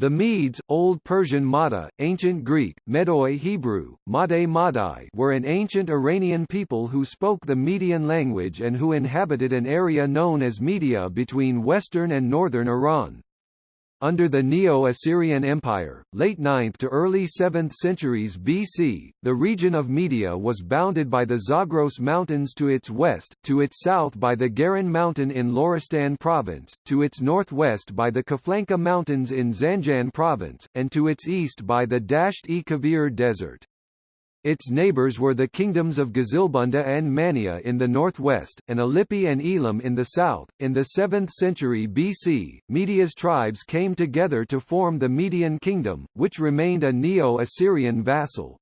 The Medes, Old Persian Mada, Ancient Greek, Medoi Hebrew, Made Madai were an ancient Iranian people who spoke the Median language and who inhabited an area known as Media between western and northern Iran. Under the Neo-Assyrian Empire, late 9th to early 7th centuries BC, the region of Media was bounded by the Zagros Mountains to its west, to its south by the Garan Mountain in Loristan Province, to its northwest by the Kaflanka Mountains in Zanjan Province, and to its east by the Dasht-e-Kavir Desert. Its neighbors were the kingdoms of Gazilbunda and Mania in the northwest, and Alippi and Elam in the south. In the 7th century BC, Media's tribes came together to form the Median kingdom, which remained a Neo-Assyrian vassal.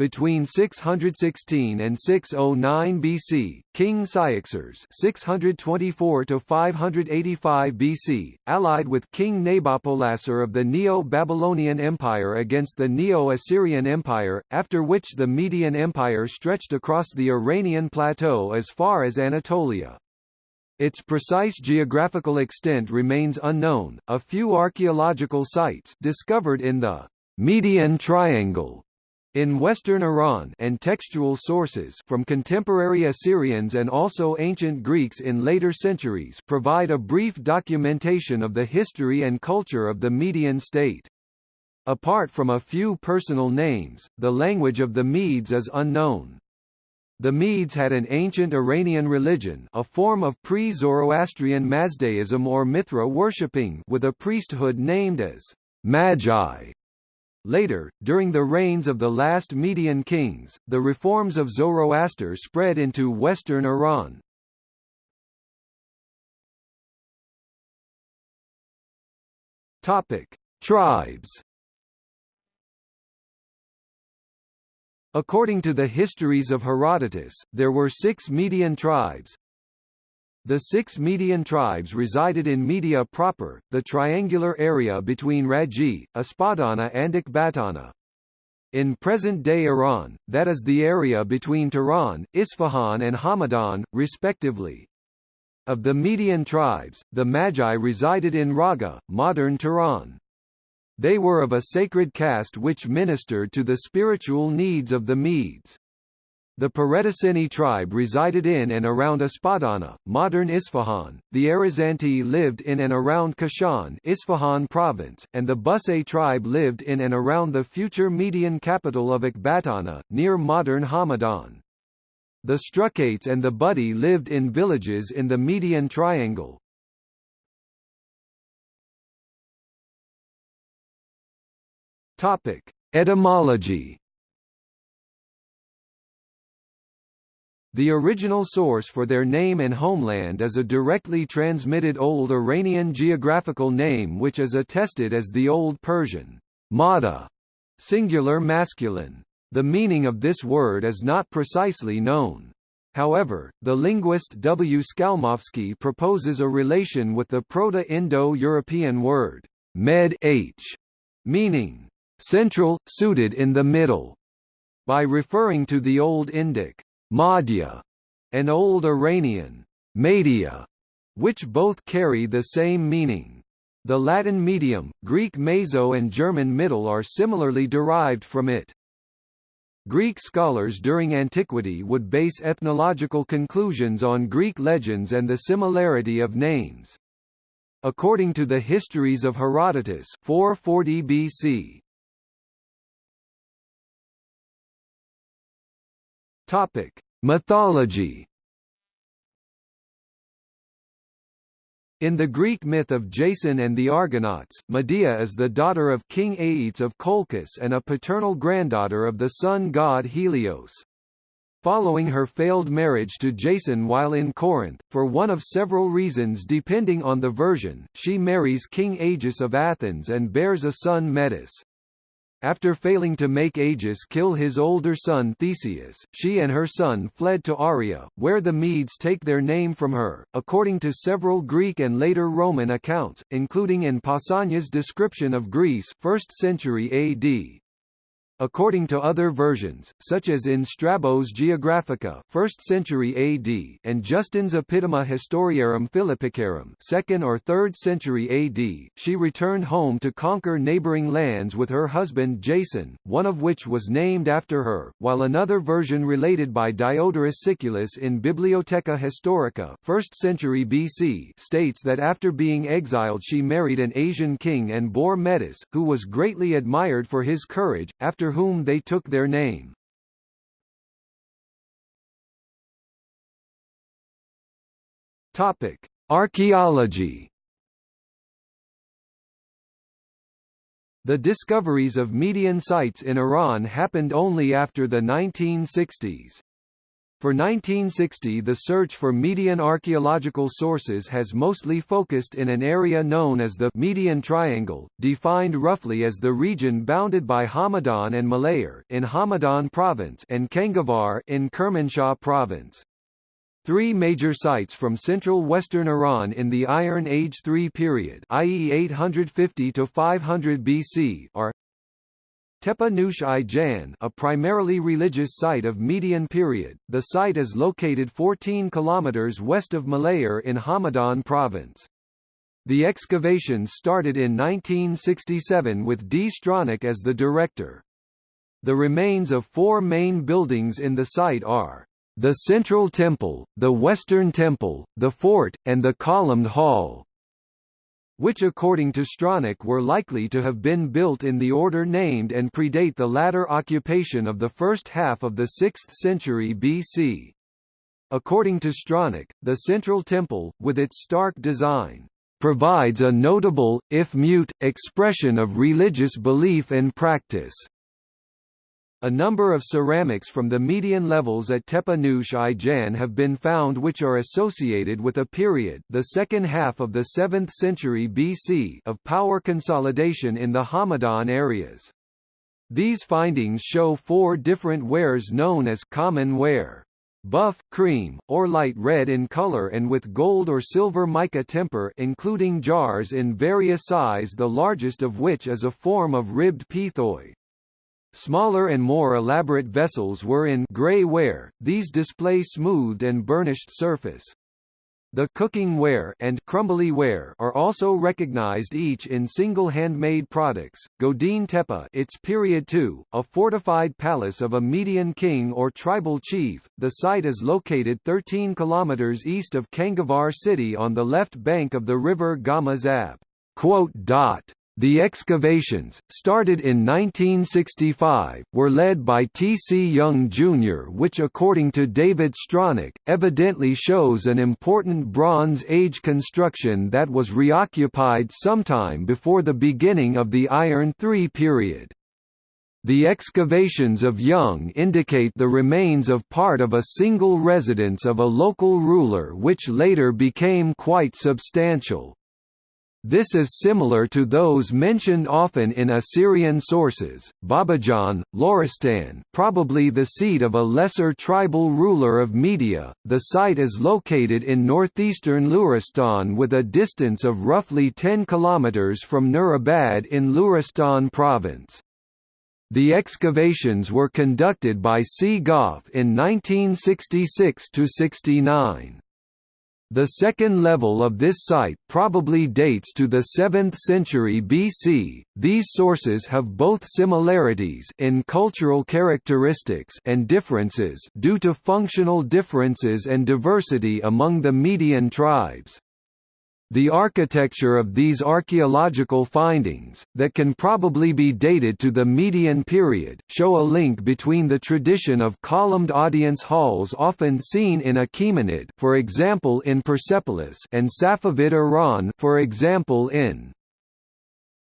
Between 616 and 609 BC, King Cyaxares (624–585 BC), allied with King Nabopolassar of the Neo-Babylonian Empire against the Neo-Assyrian Empire, after which the Median Empire stretched across the Iranian plateau as far as Anatolia. Its precise geographical extent remains unknown. A few archaeological sites discovered in the Median Triangle in Western Iran and textual sources from contemporary Assyrians and also ancient Greeks in later centuries provide a brief documentation of the history and culture of the Median state. Apart from a few personal names, the language of the Medes is unknown. The Medes had an ancient Iranian religion a form of pre-Zoroastrian Mazdaism or Mithra worshipping with a priesthood named as Magi Later, during the reigns of the last Median kings, the reforms of Zoroaster spread into western Iran. Topic: Tribes. According to the histories of Herodotus, there were six Median tribes, the six Median tribes resided in Media proper, the triangular area between Raji, Espadana and Ekbatana. In present-day Iran, that is the area between Tehran, Isfahan and Hamadan, respectively. Of the Median tribes, the Magi resided in Raga, modern Tehran. They were of a sacred caste which ministered to the spiritual needs of the Medes. The Paretaceni tribe resided in and around Espadana, modern Isfahan, the Arizanti lived in and around Kashan Isfahan province, and the Busay tribe lived in and around the future Median capital of Ekbatana, near modern Hamadan. The Struchates and the Budi lived in villages in the Median Triangle. Etymology The original source for their name and homeland is a directly transmitted Old Iranian geographical name which is attested as the Old Persian Mada, singular masculine. The meaning of this word is not precisely known. However, the linguist W. Skalmowski proposes a relation with the Proto-Indo-European word med h, meaning central, suited in the middle, by referring to the Old Indic Madhya, and Old Iranian Madia, which both carry the same meaning. The Latin medium, Greek meso and German middle are similarly derived from it. Greek scholars during antiquity would base ethnological conclusions on Greek legends and the similarity of names. According to the Histories of Herodotus 440 BC, Topic: Mythology. In the Greek myth of Jason and the Argonauts, Medea is the daughter of King Aeetes of Colchis and a paternal granddaughter of the sun god Helios. Following her failed marriage to Jason while in Corinth, for one of several reasons depending on the version, she marries King Aegeus of Athens and bears a son Medus. After failing to make Aegeus kill his older son Theseus, she and her son fled to Aria, where the Medes take their name from her, according to several Greek and later Roman accounts, including in Pausanias' description of Greece 1st century AD. According to other versions, such as in Strabo's Geographica 1st century AD and Justin's Epitoma Historiarum Philippicarum 2nd or 3rd century AD, she returned home to conquer neighboring lands with her husband Jason, one of which was named after her, while another version related by Diodorus Siculus in Bibliotheca Historica 1st century BC states that after being exiled she married an Asian king and bore Medus, who was greatly admired for his courage, after whom they took their name. Topic: Archaeology. The discoveries of Median sites in Iran happened only after the 1960s. For 1960 the search for Median archaeological sources has mostly focused in an area known as the Median Triangle, defined roughly as the region bounded by Hamadan and Malayer in Hamadan province and Kangavar in Kermanshah province. Three major sites from central western Iran in the Iron Age III period i.e. 850 to 500 BC are Tepe Nush i Jan a primarily religious site of Median period, the site is located 14 kilometers west of Malayer in Hamadan province. The excavations started in 1967 with D. Stronach as the director. The remains of four main buildings in the site are the Central Temple, the Western Temple, the Fort, and the Columned Hall which according to Stronach were likely to have been built in the order named and predate the latter occupation of the first half of the 6th century BC. According to Stronach, the central temple, with its stark design, provides a notable, if mute, expression of religious belief and practice. A number of ceramics from the median levels at Tepe Nush i have been found which are associated with a period the second half of the 7th century BC of power consolidation in the Hamadan areas. These findings show four different wares known as common ware buff, cream, or light red in color and with gold or silver mica temper including jars in various size the largest of which is a form of ribbed pithoi. Smaller and more elaborate vessels were in gray ware, these display smoothed and burnished surface. The cooking ware and crumbly ware are also recognized each in single handmade products. Godin Tepe, its period 2, a fortified palace of a Median king or tribal chief. The site is located 13 kilometers east of Kangavar city on the left bank of the river Gamazab. The excavations, started in 1965, were led by T. C. Young Jr. which according to David Stronach, evidently shows an important Bronze Age construction that was reoccupied sometime before the beginning of the Iron III period. The excavations of Young indicate the remains of part of a single residence of a local ruler which later became quite substantial. This is similar to those mentioned often in Assyrian sources. Babajan, Loristan, probably the seat of a lesser tribal ruler of Media. The site is located in northeastern Luristan with a distance of roughly 10 kilometers from Nurabad in Luristan province. The excavations were conducted by C. Goff in 1966 to 69. The second level of this site probably dates to the 7th century BC. These sources have both similarities in cultural characteristics and differences due to functional differences and diversity among the Median tribes. The architecture of these archaeological findings, that can probably be dated to the Median period, show a link between the tradition of columned audience halls often seen in Achaemenid for example in Persepolis and Safavid Iran for example in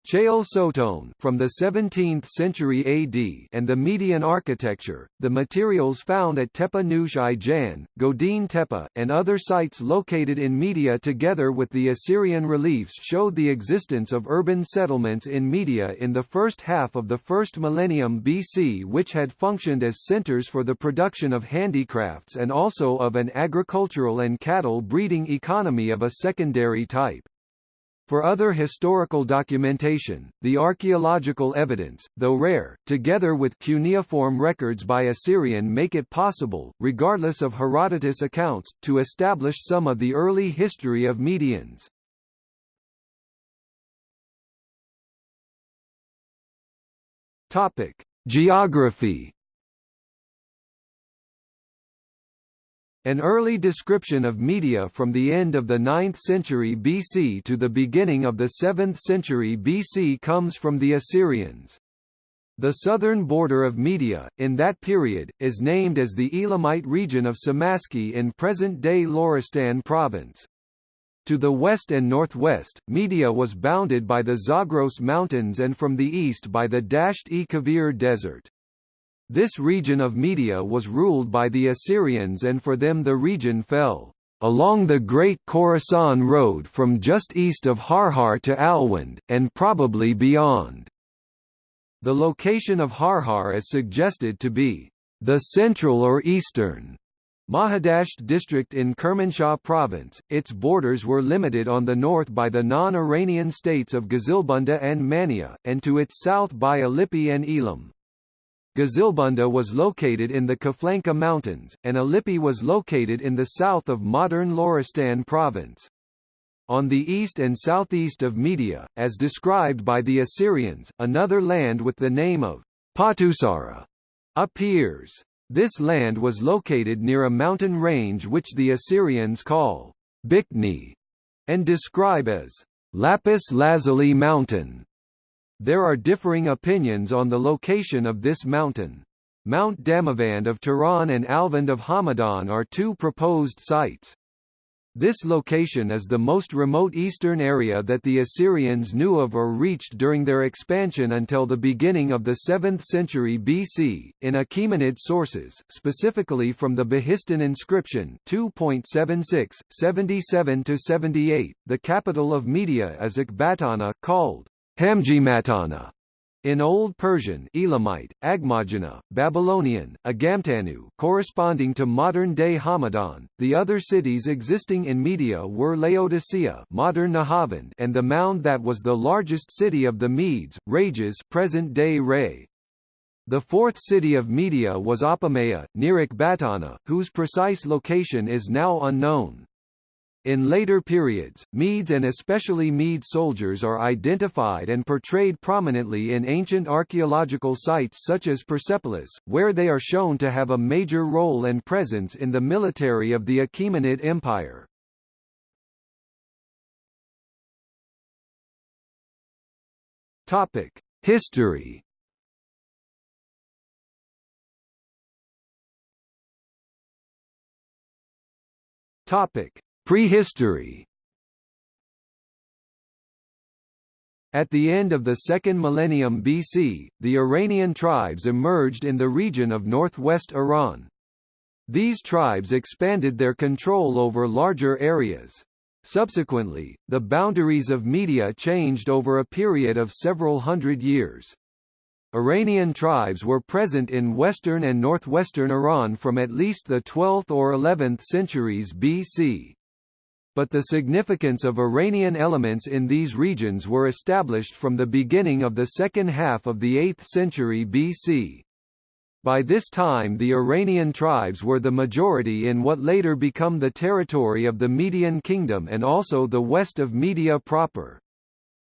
Chehel Sotoun from the 17th century AD and the Median architecture, the materials found at Tepe Nush i Godin Tepe, and other sites located in Media together with the Assyrian reliefs showed the existence of urban settlements in Media in the first half of the first millennium BC which had functioned as centers for the production of handicrafts and also of an agricultural and cattle breeding economy of a secondary type. For other historical documentation, the archaeological evidence, though rare, together with cuneiform records by Assyrian make it possible, regardless of Herodotus' accounts, to establish some of the early history of Medians. Topic: Geography An early description of Media from the end of the 9th century BC to the beginning of the 7th century BC comes from the Assyrians. The southern border of Media, in that period, is named as the Elamite region of Samaski in present-day Loristan province. To the west and northwest, Media was bounded by the Zagros Mountains and from the east by the Dasht-e-Kavir Desert. This region of Media was ruled by the Assyrians and for them the region fell along the Great Khorasan Road from just east of Harhar to Alwand, and probably beyond. The location of Harhar is suggested to be the central or eastern Mahidasht district in Kermanshah province, its borders were limited on the north by the non-Iranian states of Gazilbunda and Mania, and to its south by Alippi and Elam. Gazilbunda was located in the Kaflanka Mountains, and Alippi was located in the south of modern Loristan province. On the east and southeast of Media, as described by the Assyrians, another land with the name of Patusara appears. This land was located near a mountain range which the Assyrians call Bikni and describe as Lapis Lazuli Mountain. There are differing opinions on the location of this mountain. Mount Damavand of Tehran and Alvand of Hamadan are two proposed sites. This location is the most remote eastern area that the Assyrians knew of or reached during their expansion until the beginning of the 7th century BC. In Achaemenid sources, specifically from the Behistun inscription 2.76, 77 78, the capital of Media is Ecbatana, called Hamjimatana in Old Persian Elamite, Agmajana, Babylonian, Agamtanu corresponding to modern-day Hamadan. The other cities existing in Media were Laodicea modern Nahavand and the mound that was the largest city of the Medes, Rages present-day Ray. The fourth city of Media was Apamea, near Ecbatana, whose precise location is now unknown. In later periods, Medes and especially Mede soldiers are identified and portrayed prominently in ancient archaeological sites such as Persepolis, where they are shown to have a major role and presence in the military of the Achaemenid Empire. Topic: History. Topic: Prehistory At the end of the second millennium BC, the Iranian tribes emerged in the region of northwest Iran. These tribes expanded their control over larger areas. Subsequently, the boundaries of Media changed over a period of several hundred years. Iranian tribes were present in western and northwestern Iran from at least the 12th or 11th centuries BC but the significance of Iranian elements in these regions were established from the beginning of the second half of the 8th century BC. By this time the Iranian tribes were the majority in what later become the territory of the Median Kingdom and also the west of Media proper.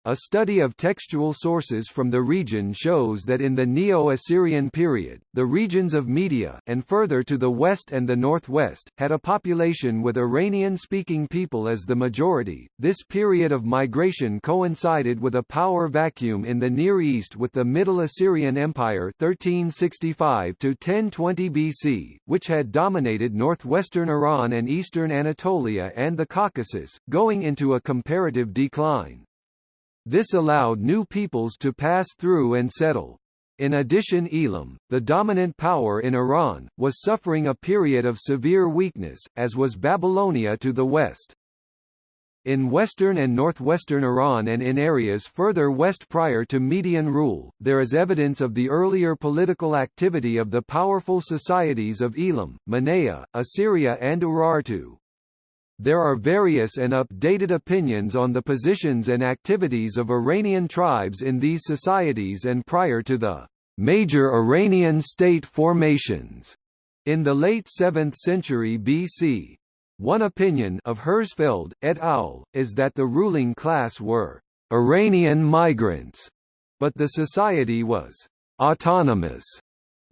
A study of textual sources from the region shows that in the Neo-Assyrian period, the regions of Media and further to the west and the northwest, had a population with Iranian-speaking people as the majority. This period of migration coincided with a power vacuum in the Near East with the Middle Assyrian Empire 1365 to 1020 BC, which had dominated northwestern Iran and eastern Anatolia and the Caucasus, going into a comparative decline. This allowed new peoples to pass through and settle. In addition Elam, the dominant power in Iran, was suffering a period of severe weakness, as was Babylonia to the west. In western and northwestern Iran and in areas further west prior to Median rule, there is evidence of the earlier political activity of the powerful societies of Elam, Manea, Assyria and Urartu. There are various and updated opinions on the positions and activities of Iranian tribes in these societies and prior to the major Iranian state formations in the late 7th century BC. One opinion of Herzfeld, et al., is that the ruling class were Iranian migrants, but the society was autonomous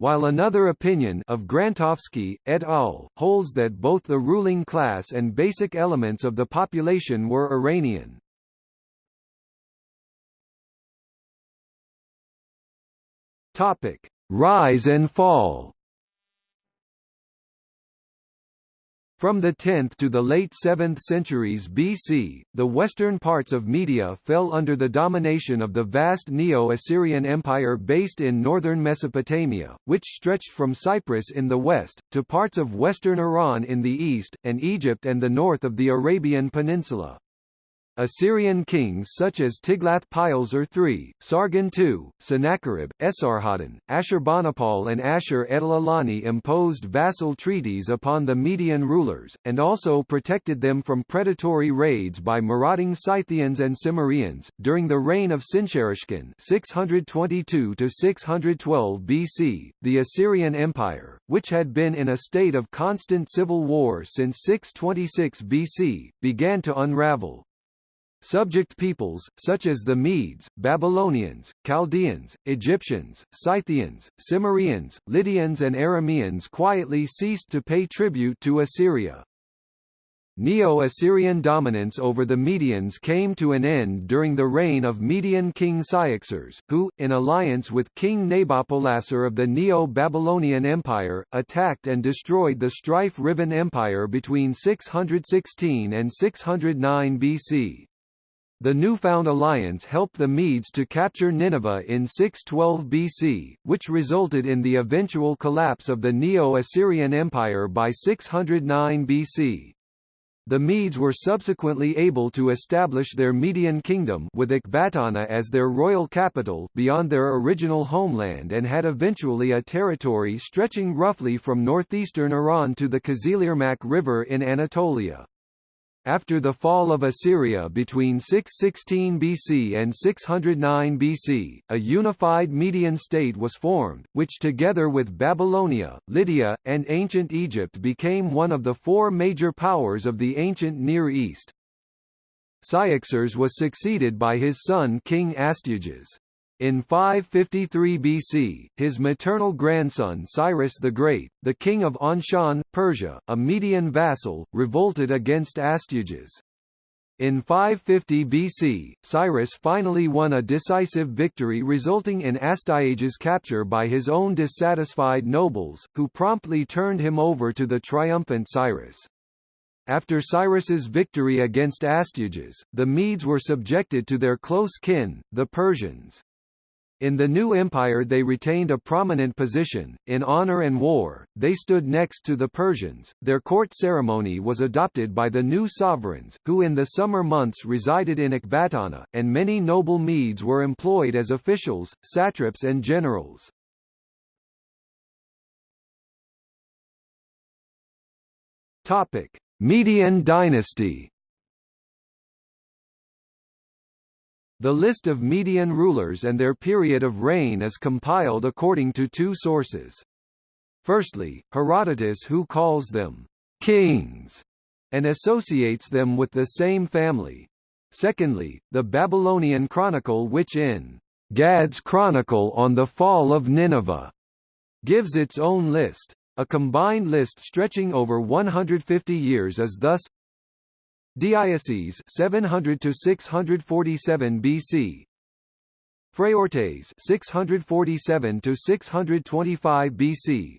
while another opinion of Grantovsky, et al., holds that both the ruling class and basic elements of the population were Iranian. Rise and fall. From the 10th to the late 7th centuries BC, the western parts of Media fell under the domination of the vast Neo-Assyrian Empire based in northern Mesopotamia, which stretched from Cyprus in the west, to parts of western Iran in the east, and Egypt and the north of the Arabian Peninsula. Assyrian kings such as Tiglath-Pileser III, Sargon II, Sennacherib, Esarhaddon, Ashurbanipal and Ashur-etil-ilani imposed vassal treaties upon the Median rulers, and also protected them from predatory raids by marauding Scythians and Cimmerians. During the reign of Sinsharishkun 622 BC, the Assyrian Empire, which had been in a state of constant civil war since 626 BC, began to unravel, Subject peoples, such as the Medes, Babylonians, Chaldeans, Egyptians, Scythians, Cimmerians, Lydians and Arameans quietly ceased to pay tribute to Assyria. Neo-Assyrian dominance over the Medians came to an end during the reign of Median king Cyaxares, who, in alliance with King Nabopolassar of the Neo-Babylonian Empire, attacked and destroyed the strife-riven empire between 616 and 609 BC. The newfound alliance helped the Medes to capture Nineveh in 612 BC, which resulted in the eventual collapse of the Neo-Assyrian Empire by 609 BC. The Medes were subsequently able to establish their Median kingdom with Ecbatana as their royal capital beyond their original homeland and had eventually a territory stretching roughly from northeastern Iran to the Kızılırmak River in Anatolia. After the fall of Assyria between 616 BC and 609 BC, a unified Median state was formed, which together with Babylonia, Lydia, and ancient Egypt became one of the four major powers of the ancient Near East. Cyaxares was succeeded by his son King Astyages. In 553 BC, his maternal grandson Cyrus the Great, the king of Anshan, Persia, a Median vassal, revolted against Astyages. In 550 BC, Cyrus finally won a decisive victory resulting in Astyages' capture by his own dissatisfied nobles, who promptly turned him over to the triumphant Cyrus. After Cyrus's victory against Astyages, the Medes were subjected to their close kin, the Persians. In the new empire they retained a prominent position, in honor and war, they stood next to the Persians, their court ceremony was adopted by the new sovereigns, who in the summer months resided in Ecbatana, and many noble Medes were employed as officials, satraps and generals. Median dynasty The list of Median rulers and their period of reign is compiled according to two sources. Firstly, Herodotus who calls them kings and associates them with the same family. Secondly, the Babylonian Chronicle which in Gadd's Chronicle on the Fall of Nineveh gives its own list. A combined list stretching over 150 years is thus Deioces 700 to 647 BC Phraortes 647 to 625 BC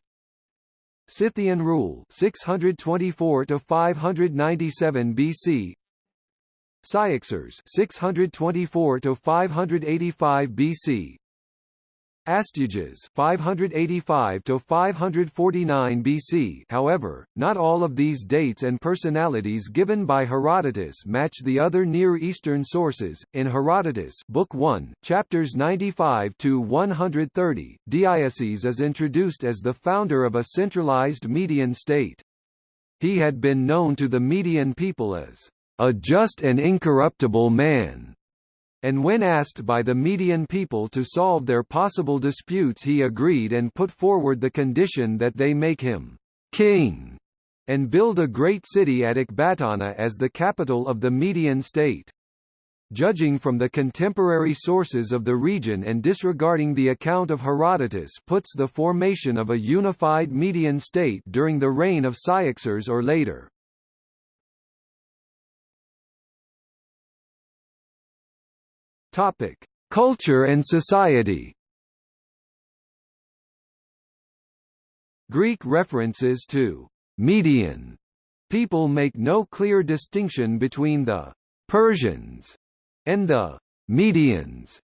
Scythian rule 624 to 597 BC Cyaxares 624 to 585 BC Astyages 585 to 549 BC. However, not all of these dates and personalities given by Herodotus match the other Near Eastern sources. In Herodotus, Book 1, chapters 95 to 130, Deioces is introduced as the founder of a centralized Median state. He had been known to the Median people as a just and incorruptible man, and when asked by the Median people to solve their possible disputes he agreed and put forward the condition that they make him king and build a great city at Ecbatana as the capital of the Median state. Judging from the contemporary sources of the region and disregarding the account of Herodotus puts the formation of a unified Median state during the reign of Cyaxares or later. Topic: Culture and society. Greek references to Median people make no clear distinction between the Persians and the Medians.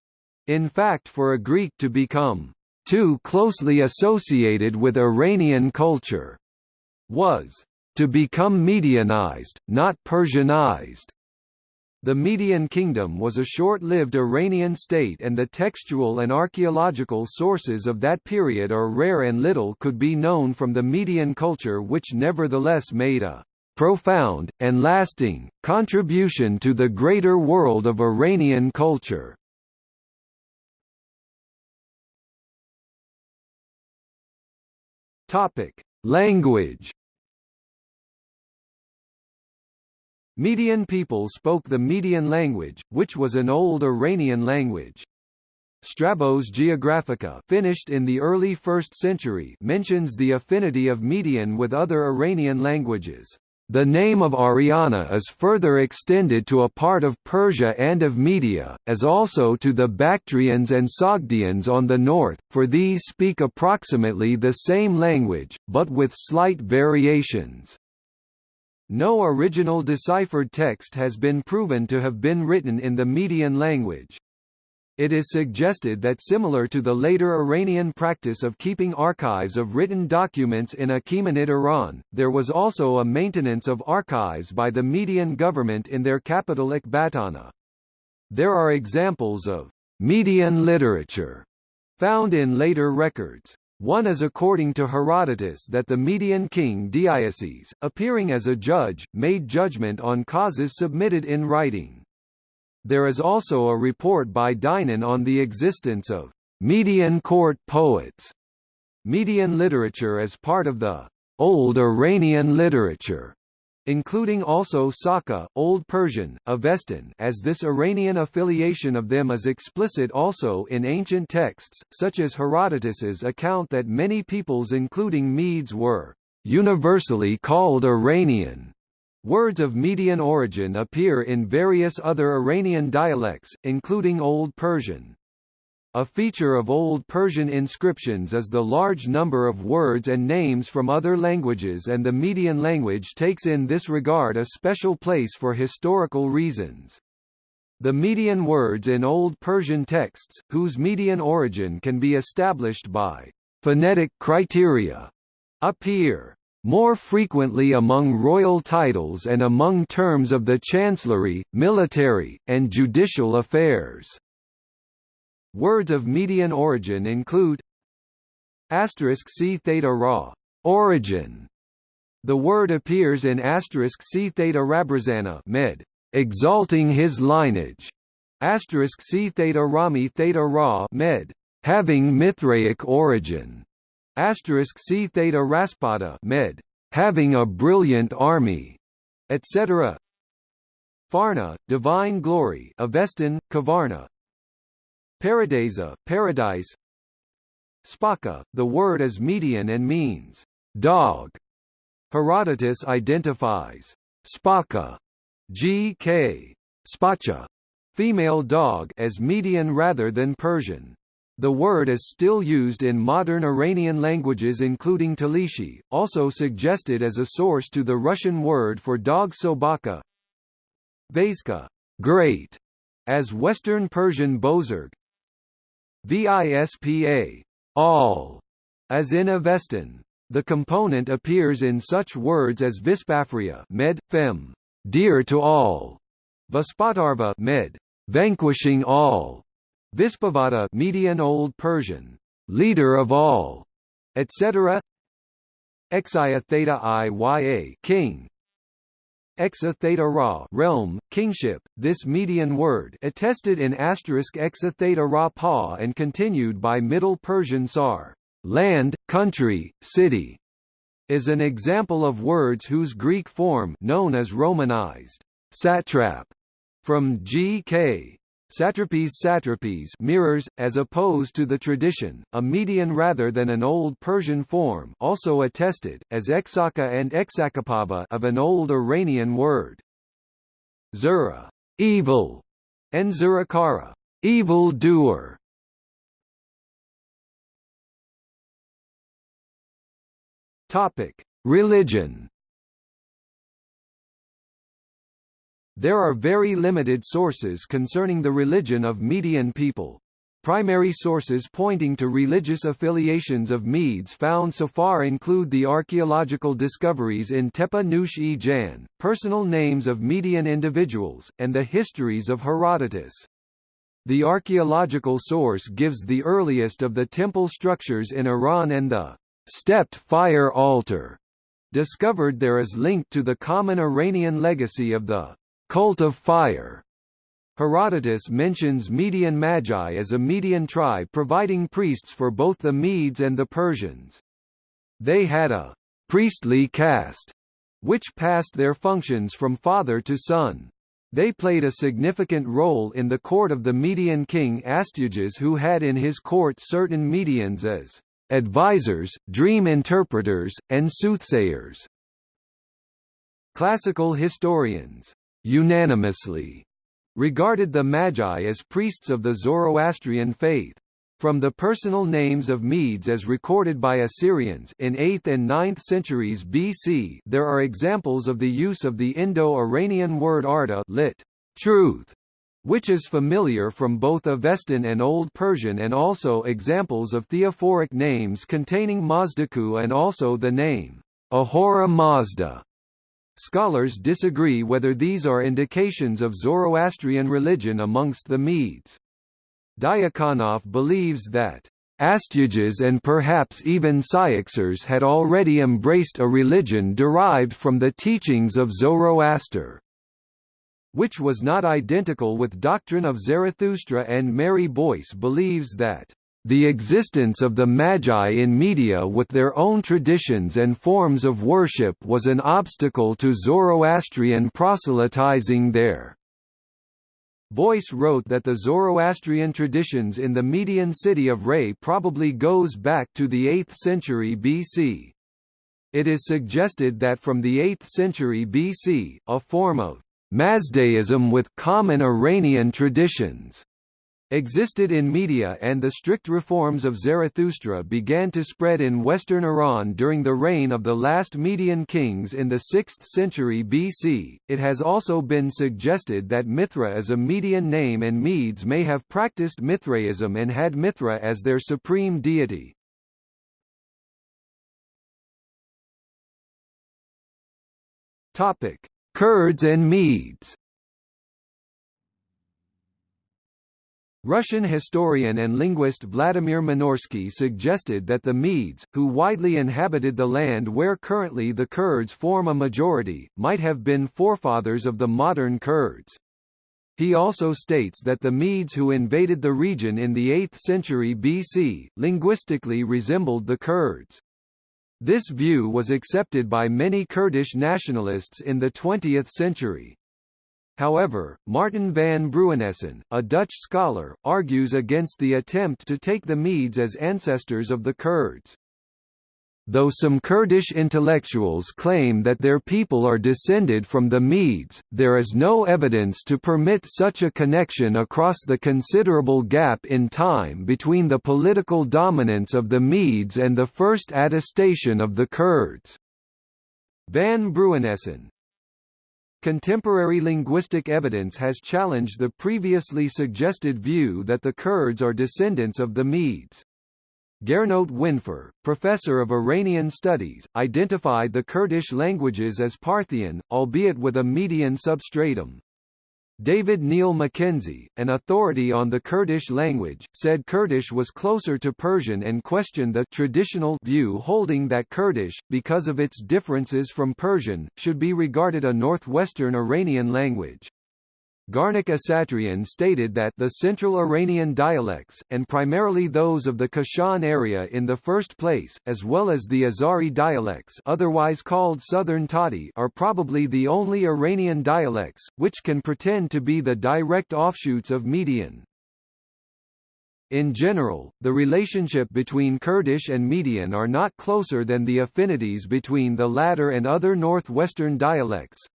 In fact for a Greek to become too closely associated with Iranian culture was to become Medianized, not Persianized. The Median Kingdom was a short-lived Iranian state and the textual and archaeological sources of that period are rare and little could be known from the Median culture which nevertheless made a profound, and lasting, contribution to the greater world of Iranian culture. Language Median people spoke the Median language, which was an old Iranian language. Strabo's Geographica finished in the early 1st century mentions the affinity of Median with other Iranian languages. The name of Ariana is further extended to a part of Persia and of Media, as also to the Bactrians and Sogdians on the north, for these speak approximately the same language, but with slight variations. No original deciphered text has been proven to have been written in the Median language. It is suggested that similar to the later Iranian practice of keeping archives of written documents in Achaemenid Iran, there was also a maintenance of archives by the Median government in their capital Ecbatana. There are examples of Median literature found in later records. One is according to Herodotus that the Median king Deioces, appearing as a judge, made judgment on causes submitted in writing. There is also a report by Dinon on the existence of Median court poets. Median literature as part of the Old Iranian literature including also Saka, Old Persian, Avestan as this Iranian affiliation of them is explicit also in ancient texts, such as Herodotus's account that many peoples including Medes were universally called Iranian. Words of Median origin appear in various other Iranian dialects, including Old Persian. A feature of Old Persian inscriptions is the large number of words and names from other languages and the Median language takes in this regard a special place for historical reasons. The Median words in Old Persian texts, whose Median origin can be established by phonetic criteria, appear more frequently among royal titles and among terms of the chancellery, military, and judicial affairs. Words of Median origin include asterisk C theta ra origin. The word appears in asterisk C theta rabrazana med exalting his lineage. Asterisk C theta rami theta ra med having Mithraic origin. Asterisk C theta raspada med having a brilliant army, etc. Farna, divine glory Avestan, Kavarna, Paradisa, paradise Spaka, the word is Median and means dog. Herodotus identifies Spaka, G.K. Spacha, female dog as Median rather than Persian. The word is still used in modern Iranian languages including Talishi, also suggested as a source to the Russian word for dog sobaka. Vaiska, great, as Western Persian bozorg, VISPA all, as in Avestan. The component appears in such words as Vispafria med, fem, dear to all, Vaspatarva med, vanquishing all, Vispavada Median Old Persian, leader of all, etc. Exia theta iya king, Exa theta ra realm, kingship, this Median word attested in asterisk exa theta ra pa and continued by Middle Persian sar, land, country, city, is an example of words whose Greek form known as Romanized satrap from G.K. Satrapies satrapies mirrors, as opposed to the tradition, a median rather than an Old Persian form also attested, as exaka and exakapaba of an Old Iranian word. Zura evil, and Zurakara evil doer. Topic: Religion There are very limited sources concerning the religion of Median people. Primary sources pointing to religious affiliations of Medes found so far include the archaeological discoveries in Tepe Nush e Jan, personal names of Median individuals, and the histories of Herodotus. The archaeological source gives the earliest of the temple structures in Iran and the stepped fire altar discovered there is linked to the common Iranian legacy of the cult of fire. Herodotus mentions Median Magi as a Median tribe providing priests for both the Medes and the Persians. They had a priestly caste, which passed their functions from father to son. They played a significant role in the court of the Median king Astyages who had in his court certain Medians as advisors, dream interpreters, and soothsayers. Classical historians unanimously regarded the Magi as priests of the Zoroastrian faith. From the personal names of Medes as recorded by Assyrians in 8th and 9th centuries BC there are examples of the use of the Indo-Iranian word arda lit. truth, which is familiar from both Avestan and Old Persian and also examples of theophoric names containing Mazdaku and also the name Ahura Mazda Scholars disagree whether these are indications of Zoroastrian religion amongst the Medes. Diakonoff believes that Astyages and perhaps even Cyaxares had already embraced a religion derived from the teachings of Zoroaster, which was not identical with doctrine of Zarathustra and Mary Boyce believes that the existence of the Magi in Media with their own traditions and forms of worship was an obstacle to Zoroastrian proselytizing there. Boyce wrote that the Zoroastrian traditions in the Median city of Ray probably goes back to the 8th century BC. It is suggested that from the 8th century BC, a form of Mazdaism with common Iranian traditions existed in Media and the strict reforms of Zarathustra began to spread in western Iran during the reign of the last Median kings in the 6th century BC. It has also been suggested that Mithra is a Median name and Medes may have practiced Mithraism and had Mithra as their supreme deity. Topic: Kurds and Medes Russian historian and linguist Vladimir Minorsky suggested that the Medes, who widely inhabited the land where currently the Kurds form a majority, might have been forefathers of the modern Kurds. He also states that the Medes who invaded the region in the 8th century BC, linguistically resembled the Kurds. This view was accepted by many Kurdish nationalists in the 20th century. However, Martin van Bruinessen, a Dutch scholar, argues against the attempt to take the Medes as ancestors of the Kurds. Though some Kurdish intellectuals claim that their people are descended from the Medes, there is no evidence to permit such a connection across the considerable gap in time between the political dominance of the Medes and the first attestation of the Kurds. Van Bruinessen, Contemporary linguistic evidence has challenged the previously suggested view that the Kurds are descendants of the Medes. Gernot Windfuhr, professor of Iranian studies, identified the Kurdish languages as Parthian, albeit with a Median substratum. David Neil Mackenzie, an authority on the Kurdish language, said Kurdish was closer to Persian and questioned the traditional view holding that Kurdish, because of its differences from Persian, should be regarded a northwestern Iranian language. Garnik Asatrian stated that the Central Iranian dialects, and primarily those of the Kashan area in the first place, as well as the Azari dialects otherwise called Southern Tati are probably the only Iranian dialects, which can pretend to be the direct offshoots of Median. In general, the relationship between Kurdish and Median are not closer than the affinities between the latter and other northwestern dialects.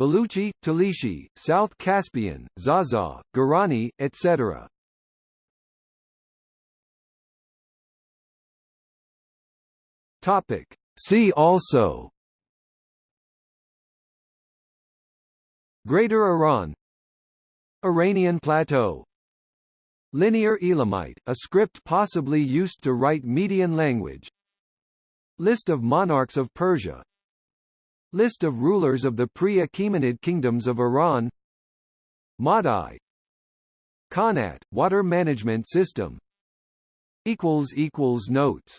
Baluchi, Talishi, South Caspian, Zaza, Gorani, etc. Topic. See also. Greater Iran. Iranian Plateau. Linear Elamite, a script possibly used to write Median language. List of monarchs of Persia List of rulers of the pre-Achaemenid kingdoms of Iran. Madai. Qanat, water management system. Notes